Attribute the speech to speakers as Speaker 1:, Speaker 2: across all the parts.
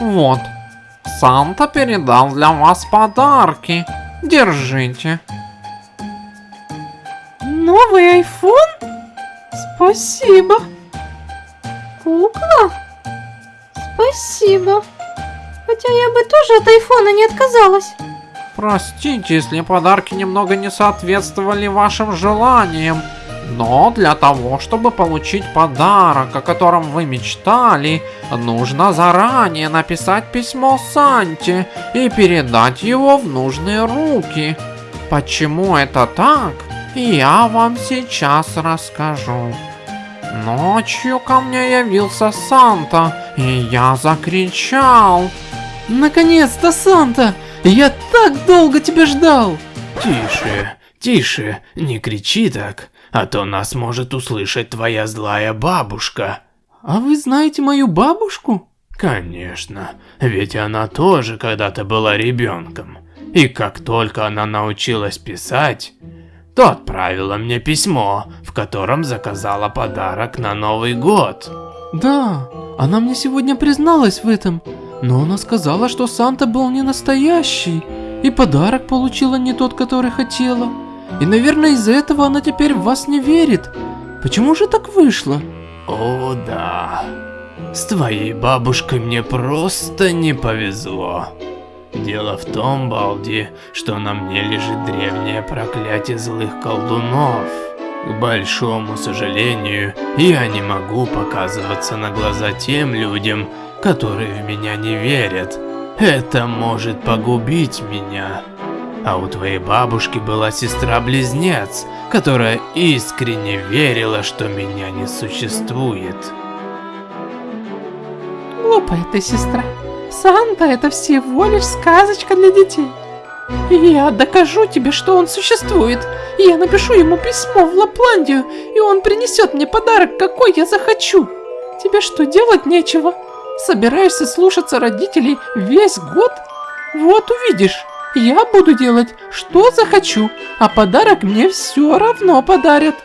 Speaker 1: Вот, Санта передал для вас подарки. Держите.
Speaker 2: Новый айфон? Спасибо. Кукла? Спасибо. Хотя я бы тоже от айфона не отказалась.
Speaker 1: Простите, если подарки немного не соответствовали вашим желаниям. Но для того, чтобы получить подарок, о котором вы мечтали, нужно заранее написать письмо Санте и передать его в нужные руки. Почему это так, я вам сейчас расскажу. Ночью ко мне явился Санта, и я закричал.
Speaker 2: Наконец-то, Санта! Я так долго тебя ждал!
Speaker 3: Тише, тише, не кричи так а то нас может услышать твоя злая бабушка.
Speaker 2: А вы знаете мою бабушку?
Speaker 3: Конечно, ведь она тоже когда-то была ребенком. И как только она научилась писать, то отправила мне письмо, в котором заказала подарок на Новый год.
Speaker 2: Да, она мне сегодня призналась в этом, но она сказала, что Санта был не настоящий, и подарок получила не тот, который хотела. И, наверное, из-за этого она теперь в вас не верит. Почему же так вышло?
Speaker 3: О, да. С твоей бабушкой мне просто не повезло. Дело в том, Балди, что на мне лежит древнее проклятие злых колдунов. К большому сожалению, я не могу показываться на глаза тем людям, которые в меня не верят. Это может погубить меня. А у твоей бабушки была сестра-близнец, которая искренне верила, что меня не существует.
Speaker 2: Глупая ты сестра. Санта это всего лишь сказочка для детей. Я докажу тебе, что он существует. Я напишу ему письмо в Лапландию, и он принесет мне подарок, какой я захочу. Тебе что, делать нечего? Собираешься слушаться родителей весь год? Вот увидишь. Я буду делать, что захочу, а подарок мне все равно подарят.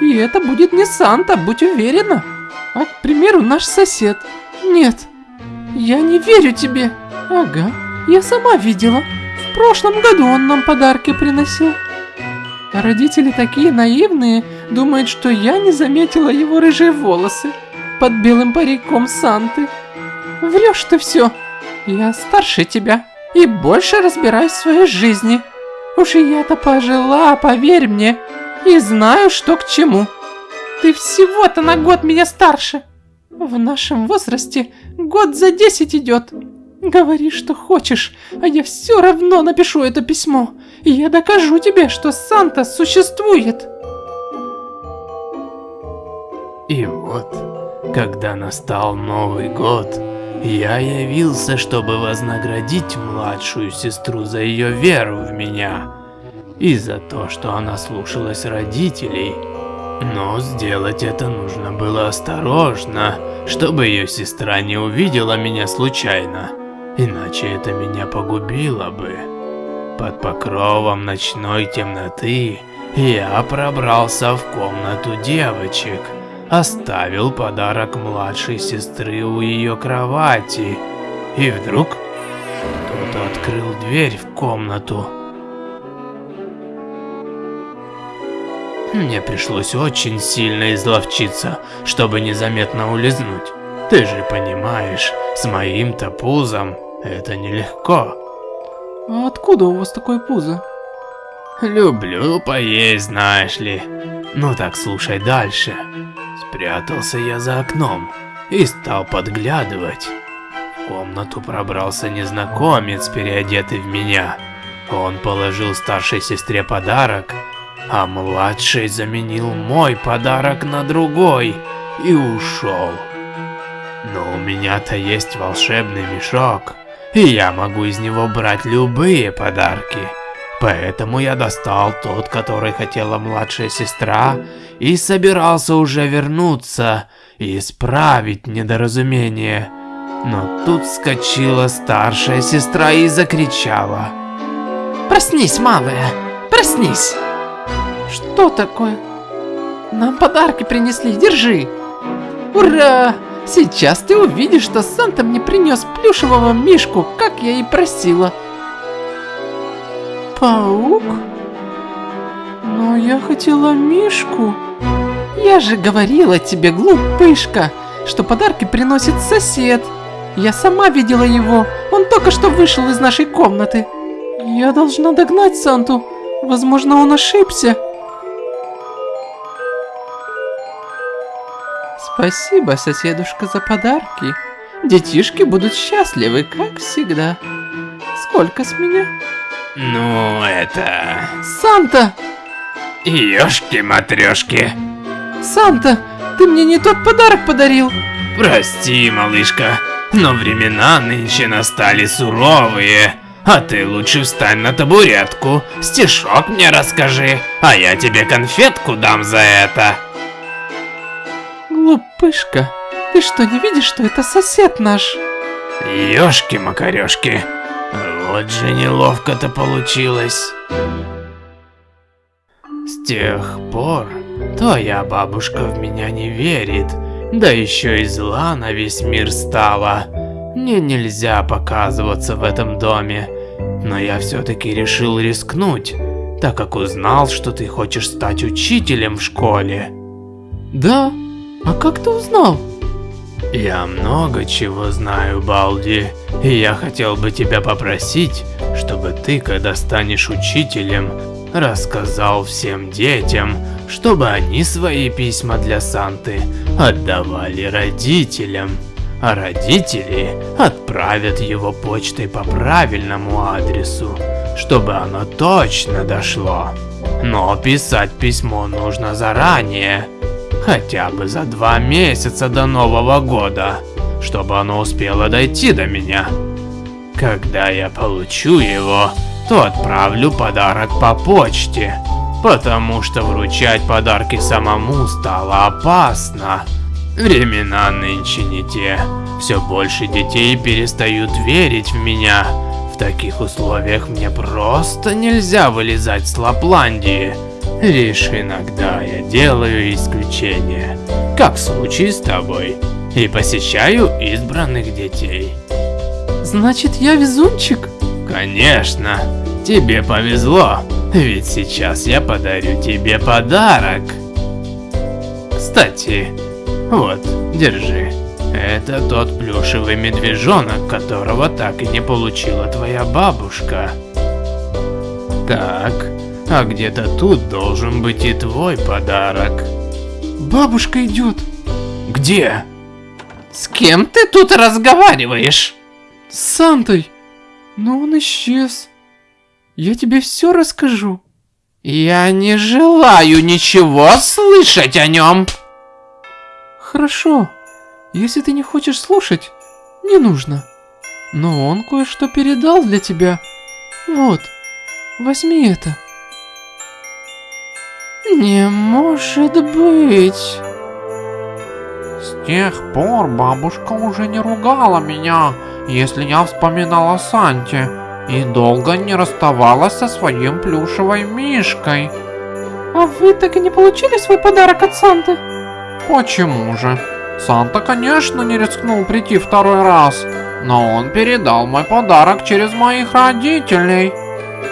Speaker 2: И это будет не Санта, будь уверена. А, к примеру, наш сосед. Нет, я не верю тебе. Ага, я сама видела. В прошлом году он нам подарки приносил. Родители такие наивные, думают, что я не заметила его рыжие волосы под белым париком Санты. Врешь ты все. Я старше тебя и больше разбираюсь в своей жизни. Уж я-то пожила, поверь мне, и знаю, что к чему. Ты всего-то на год меня старше. В нашем возрасте год за десять идет. Говори, что хочешь, а я все равно напишу это письмо. И я докажу тебе, что Санта существует.
Speaker 3: И вот, когда настал Новый год, я явился, чтобы вознаградить младшую сестру за ее веру в меня и за то, что она слушалась родителей. Но сделать это нужно было осторожно, чтобы ее сестра не увидела меня случайно, иначе это меня погубило бы. Под покровом ночной темноты я пробрался в комнату девочек – оставил подарок младшей сестры у ее кровати. И вдруг кто-то открыл дверь в комнату. Мне пришлось очень сильно изловчиться, чтобы незаметно улизнуть. Ты же понимаешь, с моим-то пузом это нелегко.
Speaker 2: А откуда у вас такое пузо?
Speaker 3: Люблю поесть, знаешь ли. Ну так слушай дальше. Спрятался я за окном и стал подглядывать. В комнату пробрался незнакомец, переодетый в меня. Он положил старшей сестре подарок, а младший заменил мой подарок на другой и ушел. Но у меня-то есть волшебный мешок, и я могу из него брать любые подарки. Поэтому я достал тот, который хотела младшая сестра, и собирался уже вернуться и исправить недоразумение. Но тут вскочила старшая сестра и закричала.
Speaker 2: «Проснись, малая! Проснись!» «Что такое?» «Нам подарки принесли, держи!» «Ура! Сейчас ты увидишь, что Санта мне принес плюшевого мишку, как я и просила. Паук? Но я хотела мишку. Я же говорила тебе, глупышка, что подарки приносит сосед. Я сама видела его, он только что вышел из нашей комнаты. Я должна догнать Санту, возможно он ошибся. Спасибо, соседушка, за подарки. Детишки будут счастливы, как всегда. Сколько с меня?
Speaker 3: Ну, это...
Speaker 2: Санта!
Speaker 3: Ёшки-матрёшки.
Speaker 2: Санта, ты мне не тот подарок подарил.
Speaker 3: Прости, малышка, но времена нынче настали суровые. А ты лучше встань на табуретку, стишок мне расскажи, а я тебе конфетку дам за это.
Speaker 2: Глупышка, ты что, не видишь, что это сосед наш?
Speaker 3: Ёшки-макарёшки, вот же неловко-то получилось. С тех пор твоя бабушка в меня не верит, да еще и зла на весь мир стала. Мне нельзя показываться в этом доме, но я все-таки решил рискнуть, так как узнал, что ты хочешь стать учителем в школе.
Speaker 2: Да? А как ты узнал?
Speaker 3: Я много чего знаю, Балди, и я хотел бы тебя попросить, чтобы ты, когда станешь учителем, рассказал всем детям, чтобы они свои письма для Санты отдавали родителям, а родители отправят его почтой по правильному адресу, чтобы оно точно дошло. Но писать письмо нужно заранее, хотя бы за два месяца до Нового года, чтобы оно успело дойти до меня. Когда я получу его, то отправлю подарок по почте, потому что вручать подарки самому стало опасно. Времена нынче не те. Все больше детей перестают верить в меня. В таких условиях мне просто нельзя вылезать с Лапландии. Лишь иногда я делаю исключения, как в случае с тобой, и посещаю избранных детей.
Speaker 2: Значит, я везунчик?
Speaker 3: Конечно, тебе повезло, ведь сейчас я подарю тебе подарок. Кстати, вот, держи. Это тот плюшевый медвежонок, которого так и не получила твоя бабушка. Так, а где-то тут должен быть и твой подарок.
Speaker 2: Бабушка идет.
Speaker 3: Где?
Speaker 2: С кем ты тут разговариваешь? С Сантой. Но он исчез. Я тебе все расскажу. Я не желаю ничего слышать о нем. Хорошо. Если ты не хочешь слушать, не нужно. Но он кое-что передал для тебя. Вот, возьми это. Не может быть.
Speaker 1: С тех пор бабушка уже не ругала меня, если я вспоминала Санте, и долго не расставалась со своим плюшевой мишкой.
Speaker 2: А вы так и не получили свой подарок от Санты?
Speaker 1: Почему же? Санта, конечно, не рискнул прийти второй раз, но он передал мой подарок через моих родителей.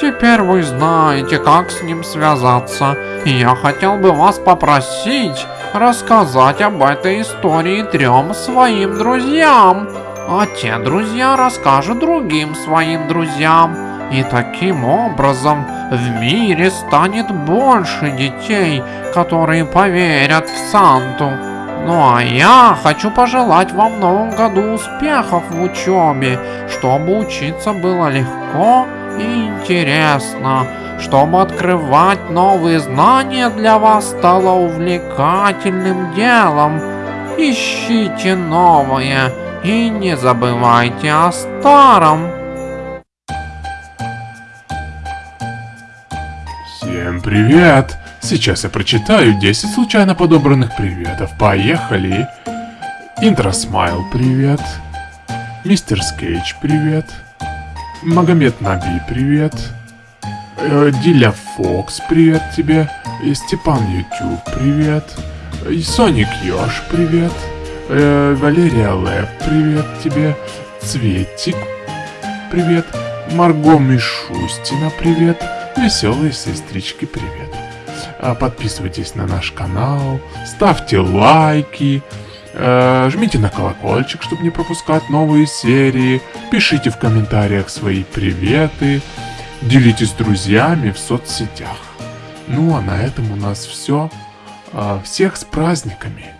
Speaker 1: Теперь вы знаете, как с ним связаться, и я хотел бы вас попросить рассказать об этой истории трем своим друзьям. А те друзья расскажут другим своим друзьям. И таким образом в мире станет больше детей, которые поверят в Санту. Ну а я хочу пожелать вам в новом году успехов в учебе, чтобы учиться было легко интересно, чтобы открывать новые знания для вас стало увлекательным делом. Ищите новое и не забывайте о старом.
Speaker 4: Всем привет! Сейчас я прочитаю 10 случайно подобранных приветов. Поехали! Интросмайл, привет. Мистер Скейч, привет. Магомед Наби, привет. Э, Диля Фокс, привет тебе. Степан Ютуб, привет. Соник Ёж, привет.
Speaker 3: Э, Валерия Лэп, привет тебе. Цветик, привет. Марго Мишустина, привет. Веселые сестрички, привет. А, Подписывайтесь на наш канал, ставьте лайки, жмите на колокольчик, чтобы не пропускать новые серии, пишите в комментариях свои приветы, делитесь с друзьями в соцсетях. Ну а на этом у нас все. Всех с праздниками!